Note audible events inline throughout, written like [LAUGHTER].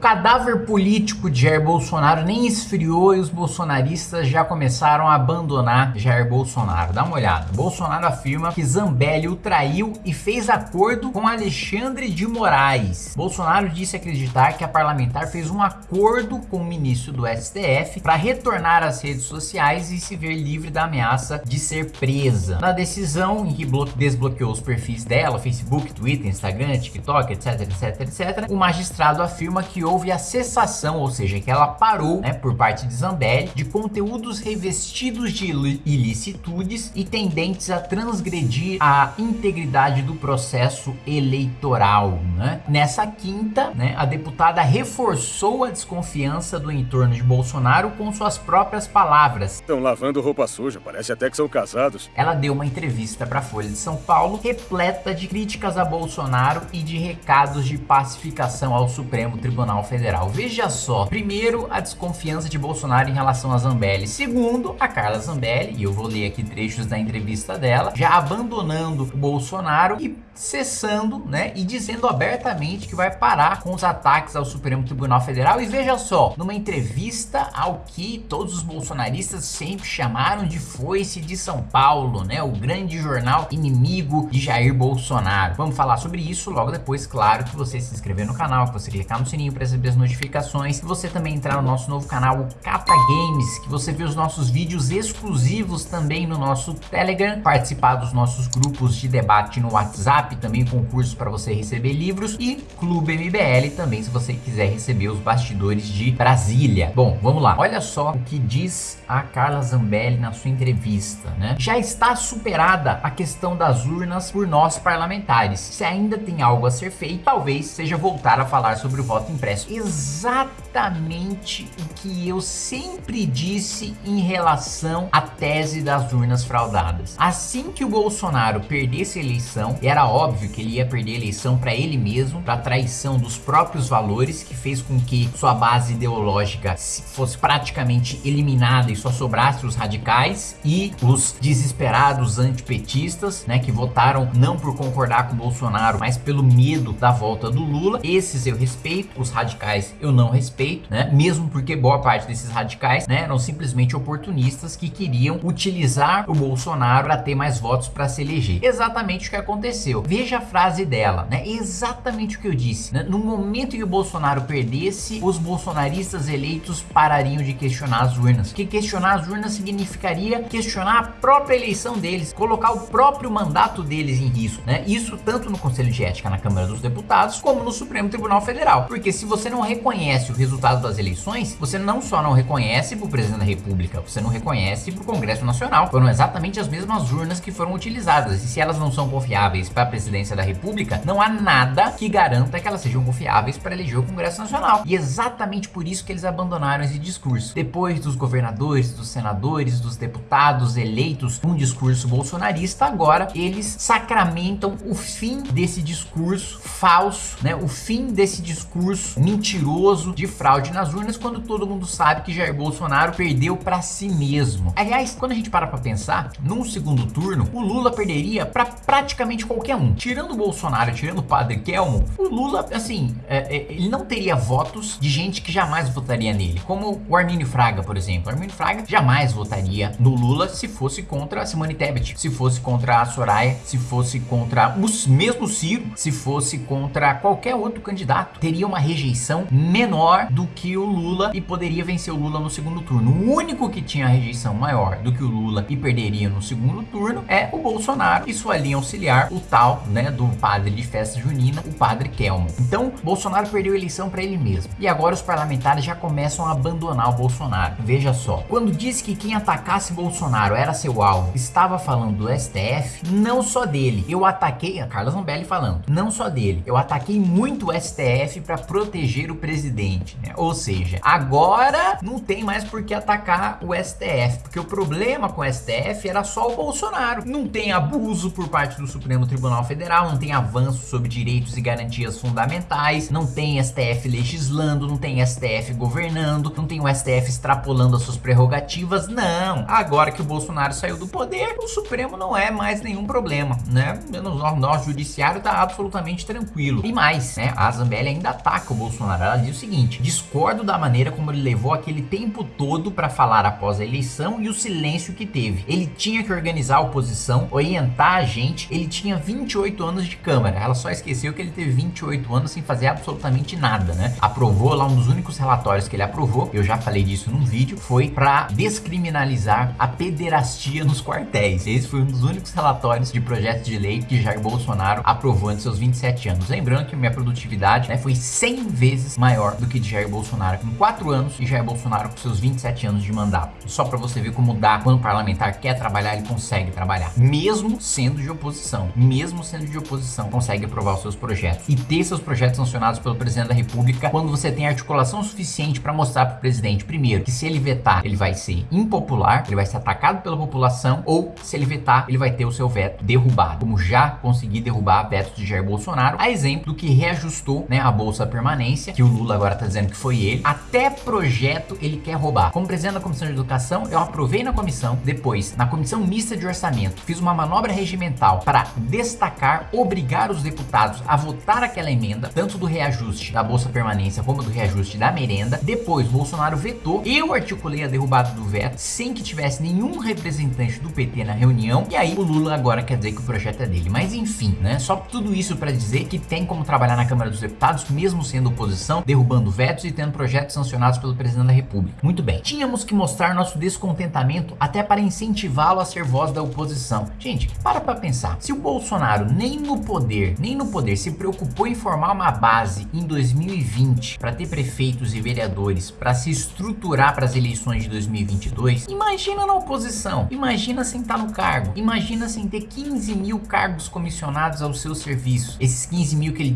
cadáver político de Jair Bolsonaro nem esfriou e os bolsonaristas já começaram a abandonar Jair Bolsonaro. Dá uma olhada. Bolsonaro afirma que Zambelli o traiu e fez acordo com Alexandre de Moraes. Bolsonaro disse acreditar que a parlamentar fez um acordo com o ministro do STF para retornar às redes sociais e se ver livre da ameaça de ser presa. Na decisão em que desbloqueou os perfis dela, Facebook, Twitter, Instagram, TikTok, etc, etc, etc, o magistrado afirma que houve a cessação, ou seja, que ela parou, né, por parte de Zambelli, de conteúdos revestidos de ilicitudes e tendentes a transgredir a integridade do processo eleitoral, né? Nessa quinta, né, a deputada reforçou a desconfiança do entorno de Bolsonaro com suas próprias palavras. Estão lavando roupa suja, parece até que são casados. Ela deu uma entrevista para a Folha de São Paulo repleta de críticas a Bolsonaro e de recados de pacificação ao Supremo Tribunal Federal. Veja só, primeiro, a desconfiança de Bolsonaro em relação a Zambelli. Segundo, a Carla Zambelli, e eu vou ler aqui trechos da entrevista dela, já abandonando o Bolsonaro e cessando, né, e dizendo abertamente que vai parar com os ataques ao Supremo Tribunal Federal. E veja só, numa entrevista ao que todos os bolsonaristas sempre chamaram de foice de São Paulo, né, o grande jornal inimigo de Jair Bolsonaro. Vamos falar sobre isso logo depois, claro, que você se inscrever no canal, que você clicar no sininho para receber as notificações, que você também entrar no nosso novo canal, o Cata Games, que você vê os nossos vídeos exclusivos também no nosso Telegram, participar dos nossos grupos de debate no WhatsApp, também concurso para você receber livros e Clube MBL também se você quiser receber os bastidores de Brasília. Bom, vamos lá. Olha só o que diz a Carla Zambelli na sua entrevista, né? Já está superada a questão das urnas por nós parlamentares. Se ainda tem algo a ser feito, talvez seja voltar a falar sobre o voto impresso. Exatamente o que eu sempre disse em relação à tese das urnas fraudadas. Assim que o Bolsonaro perdesse a eleição, era óbvio óbvio que ele ia perder a eleição para ele mesmo, para traição dos próprios valores, que fez com que sua base ideológica fosse praticamente eliminada e só sobrasse os radicais e os desesperados antipetistas, né, que votaram não por concordar com Bolsonaro, mas pelo medo da volta do Lula. Esses eu respeito, os radicais eu não respeito, né, mesmo porque boa parte desses radicais, né, eram simplesmente oportunistas que queriam utilizar o Bolsonaro para ter mais votos para se eleger. Exatamente o que aconteceu. Veja a frase dela, né? Exatamente o que eu disse. Né? No momento que o Bolsonaro perdesse, os bolsonaristas eleitos parariam de questionar as urnas. Que questionar as urnas significaria questionar a própria eleição deles, colocar o próprio mandato deles em risco, né? Isso tanto no Conselho de Ética na Câmara dos Deputados, como no Supremo Tribunal Federal. Porque se você não reconhece o resultado das eleições, você não só não reconhece para o Presidente da República, você não reconhece para o Congresso Nacional. Foram exatamente as mesmas urnas que foram utilizadas. E se elas não são confiáveis para presidência da república, não há nada que garanta que elas sejam confiáveis para eleger o Congresso Nacional. E exatamente por isso que eles abandonaram esse discurso. Depois dos governadores, dos senadores, dos deputados eleitos um discurso bolsonarista, agora eles sacramentam o fim desse discurso falso, né? O fim desse discurso mentiroso de fraude nas urnas, quando todo mundo sabe que Jair Bolsonaro perdeu para si mesmo. Aliás, quando a gente para para pensar, num segundo turno, o Lula perderia para praticamente qualquer tirando o Bolsonaro, tirando o padre Kelmo, o Lula, assim, é, é, ele não teria votos de gente que jamais votaria nele, como o Armínio Fraga, por exemplo. O Armínio Fraga jamais votaria no Lula se fosse contra a Simone Tebet, se fosse contra a Soraya, se fosse contra o mesmo Ciro, se fosse contra qualquer outro candidato. Teria uma rejeição menor do que o Lula e poderia vencer o Lula no segundo turno. O único que tinha rejeição maior do que o Lula e perderia no segundo turno é o Bolsonaro e sua linha auxiliar, o tal né, do padre de festa junina, o padre Kelmo. Então, Bolsonaro perdeu a eleição para ele mesmo. E agora os parlamentares já começam a abandonar o Bolsonaro. Veja só, quando disse que quem atacasse Bolsonaro era seu alvo, estava falando do STF, não só dele. Eu ataquei, a Carla Zambelli falando, não só dele. Eu ataquei muito o STF para proteger o presidente, né? Ou seja, agora não tem mais por que atacar o STF, porque o problema com o STF era só o Bolsonaro. Não tem abuso por parte do Supremo Tribunal Tribunal Federal, não tem avanço sobre direitos e garantias fundamentais, não tem STF legislando, não tem STF governando, não tem o STF extrapolando as suas prerrogativas, não. Agora que o Bolsonaro saiu do poder, o Supremo não é mais nenhum problema, né? O nosso judiciário tá absolutamente tranquilo. E mais, né? A Zambelli ainda ataca o Bolsonaro. Ela diz o seguinte: discordo da maneira como ele levou aquele tempo todo para falar após a eleição e o silêncio que teve. Ele tinha que organizar a oposição, orientar a gente. Ele tinha 28 anos de Câmara. Ela só esqueceu que ele teve 28 anos sem fazer absolutamente nada, né? Aprovou lá um dos únicos relatórios que ele aprovou, eu já falei disso num vídeo, foi para descriminalizar a pederastia nos quartéis. Esse foi um dos únicos relatórios de projeto de lei que Jair Bolsonaro aprovou em seus 27 anos. Lembrando que minha produtividade né, foi 100 vezes maior do que de Jair Bolsonaro em 4 anos e Jair Bolsonaro com seus 27 anos de mandato. Só para você ver como dá quando o parlamentar quer trabalhar, ele consegue trabalhar. Mesmo sendo de oposição, mesmo sendo de oposição, consegue aprovar os seus projetos e ter seus projetos sancionados pelo presidente da república quando você tem articulação suficiente para mostrar para o presidente, primeiro, que se ele vetar, ele vai ser impopular, ele vai ser atacado pela população ou se ele vetar, ele vai ter o seu veto derrubado, como já consegui derrubar vetos de Jair Bolsonaro, a exemplo do que reajustou né, a Bolsa Permanência, que o Lula agora tá dizendo que foi ele, até projeto ele quer roubar. Como presidente da Comissão de Educação, eu aprovei na comissão, depois, na Comissão Mista de Orçamento, fiz uma manobra regimental para destacar, obrigar os deputados a votar aquela emenda, tanto do reajuste da Bolsa Permanência como do reajuste da merenda. Depois, Bolsonaro vetou, eu articulei a derrubada do veto sem que tivesse nenhum representante do PT na reunião, e aí o Lula agora quer dizer que o projeto é dele. Mas enfim, né? Só tudo isso para dizer que tem como trabalhar na Câmara dos Deputados, mesmo sendo oposição, derrubando vetos e tendo projetos sancionados pelo presidente da República. Muito bem. Tínhamos que mostrar nosso descontentamento até para incentivá-lo a ser voz da oposição. Gente, para pra pensar. Se o Bolsonaro nem no poder, nem no poder se preocupou em formar uma base em 2020 para ter prefeitos e vereadores para se estruturar para as eleições de 2022, imagina na oposição. Imagina sem estar no cargo. Imagina sem ter 15 mil cargos comissionados ao seu serviço. Esses 15 mil que ele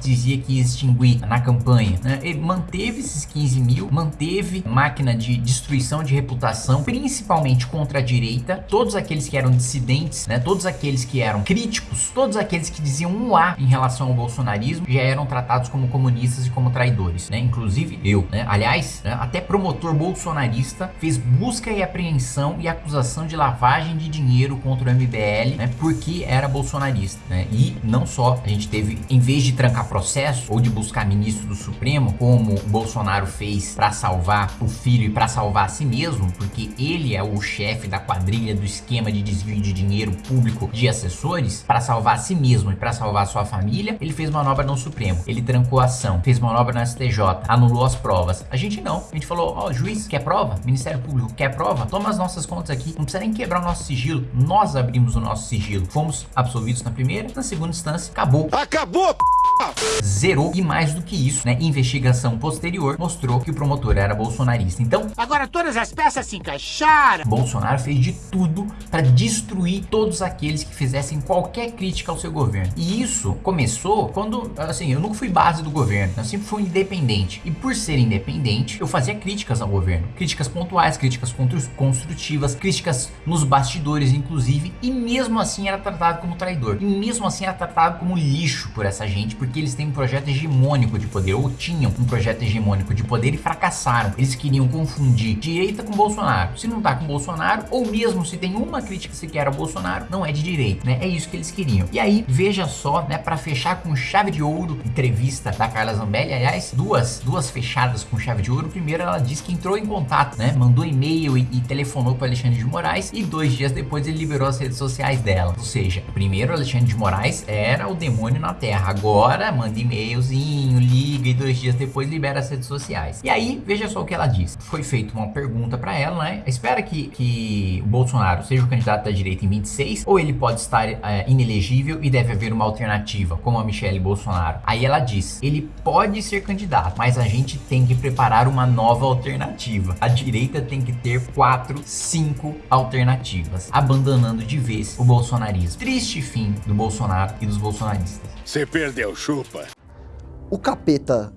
dizia que ia extinguir na campanha. Né? Ele manteve esses 15 mil, manteve máquina de destruição de reputação, principalmente contra a direita. Todos aqueles que eram dissidentes, né? todos aqueles que eram críticos, todos aqueles que diziam um A em relação ao bolsonarismo já eram tratados como comunistas e como traidores. Né? Inclusive eu. Né? Aliás, né? até promotor bolsonarista fez busca e apreensão e acusação de lavagem de dinheiro contra o MBL né? porque era bolsonarista. Né? E não só, a gente teve, em vez de trancar processo ou de buscar ministro do Supremo, como o Bolsonaro fez para salvar o filho e para salvar a si mesmo, porque ele é o chefe da quadrilha do esquema de desvio de dinheiro público de assessores, para salvar a si mesmo e para salvar sua família, ele fez manobra no Supremo, ele trancou a ação, fez manobra no STJ, anulou as provas. A gente não, a gente falou, ó, oh, juiz, quer prova? Ministério Público, quer prova? Toma as nossas contas aqui, não precisa nem quebrar o nosso sigilo, nós abrimos o nosso sigilo. Fomos absolvidos na primeira, na segunda instância, acabou. Acabou, p zerou e mais do que isso, né, investigação posterior mostrou que o promotor era bolsonarista. Então, agora todas as peças se encaixaram. Bolsonaro fez de tudo para destruir todos aqueles que fizessem qualquer crítica ao seu governo. E isso começou quando, assim, eu nunca fui base do governo, eu sempre fui independente. E por ser independente, eu fazia críticas ao governo, críticas pontuais, críticas construtivas, críticas nos bastidores, inclusive, e mesmo assim era tratado como traidor. E mesmo assim era tratado como lixo por essa gente, porque eles têm um projeto hegemônico de poder, ou tinham um projeto hegemônico de poder e fracassaram. Eles queriam confundir direita com Bolsonaro. Se não tá com Bolsonaro, ou mesmo se tem uma crítica sequer ao Bolsonaro, não é de direita, né? É isso que eles queriam. E aí, veja só, né, para fechar com chave de ouro, entrevista da Carla Zambelli, aliás, duas, duas fechadas com chave de ouro. Primeiro, ela disse que entrou em contato, né, mandou e-mail e, e telefonou para Alexandre de Moraes e dois dias depois ele liberou as redes sociais dela. Ou seja, primeiro Alexandre de Moraes era o demônio na Terra, agora manda e-mailzinho, liga e dois dias depois libera as redes sociais. E aí, veja só o que ela disse. Foi feita uma pergunta para ela, né? Espera que, que o Bolsonaro seja o candidato da direita em 26 ou ele pode estar é, inelegível e deve haver uma alternativa, como a Michelle Bolsonaro. Aí ela diz, ele pode ser candidato, mas a gente tem que preparar uma nova alternativa. A direita tem que ter quatro, cinco alternativas, abandonando de vez o bolsonarismo. Triste fim do Bolsonaro e dos bolsonaristas. Você perdeu, chupa. O capeta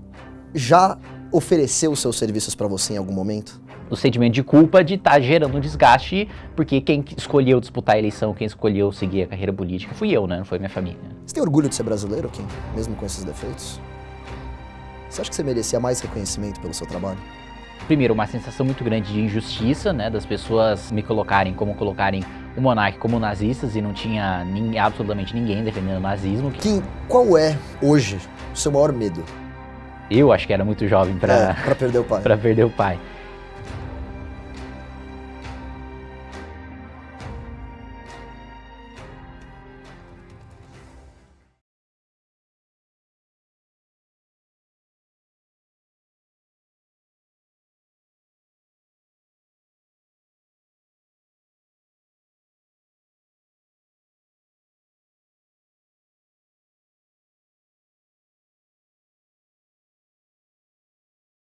já ofereceu seus serviços para você em algum momento? do sentimento de culpa de estar tá gerando um desgaste, porque quem escolheu disputar a eleição, quem escolheu seguir a carreira política fui eu, né? Não foi minha família. Você tem orgulho de ser brasileiro, Kim? Mesmo com esses defeitos? Você acha que você merecia mais reconhecimento pelo seu trabalho? Primeiro, uma sensação muito grande de injustiça, né? Das pessoas me colocarem como colocarem o monarca como nazistas e não tinha nem, absolutamente ninguém defendendo o nazismo. Kim, qual é, hoje, o seu maior medo? Eu acho que era muito jovem para é, perder o pai. [LAUGHS] para perder o pai.